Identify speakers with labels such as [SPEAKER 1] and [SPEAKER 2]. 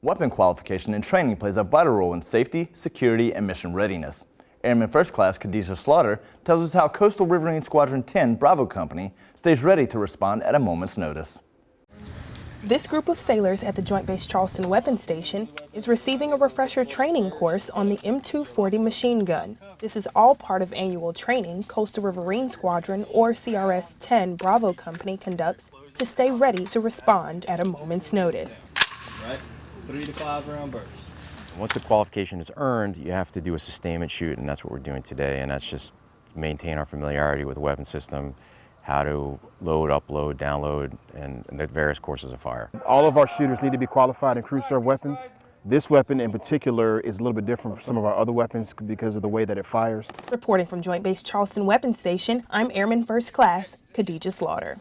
[SPEAKER 1] Weapon qualification and training plays a vital role in safety, security, and mission readiness. Airman First Class Khadijah Slaughter tells us how Coastal Riverine Squadron 10 Bravo Company stays ready to respond at a moment's notice.
[SPEAKER 2] This group of sailors at the Joint Base Charleston Weapons Station is receiving a refresher training course on the M240 machine gun. This is all part of annual training Coastal Riverine Squadron or CRS-10 Bravo Company conducts to stay ready to respond at a moment's notice.
[SPEAKER 3] Right, three to five round burst.
[SPEAKER 4] Once the qualification is earned, you have to do a sustainment shoot, and that's what we're doing today, and that's just maintain our familiarity with the weapon system, how to load, upload, download, and, and the various courses of fire.
[SPEAKER 5] All of our shooters need to be qualified in crew serve weapons. This weapon in particular is a little bit different from some of our other weapons because of the way that it fires.
[SPEAKER 2] Reporting from Joint Base Charleston Weapons Station, I'm Airman First Class Khadijah Slaughter.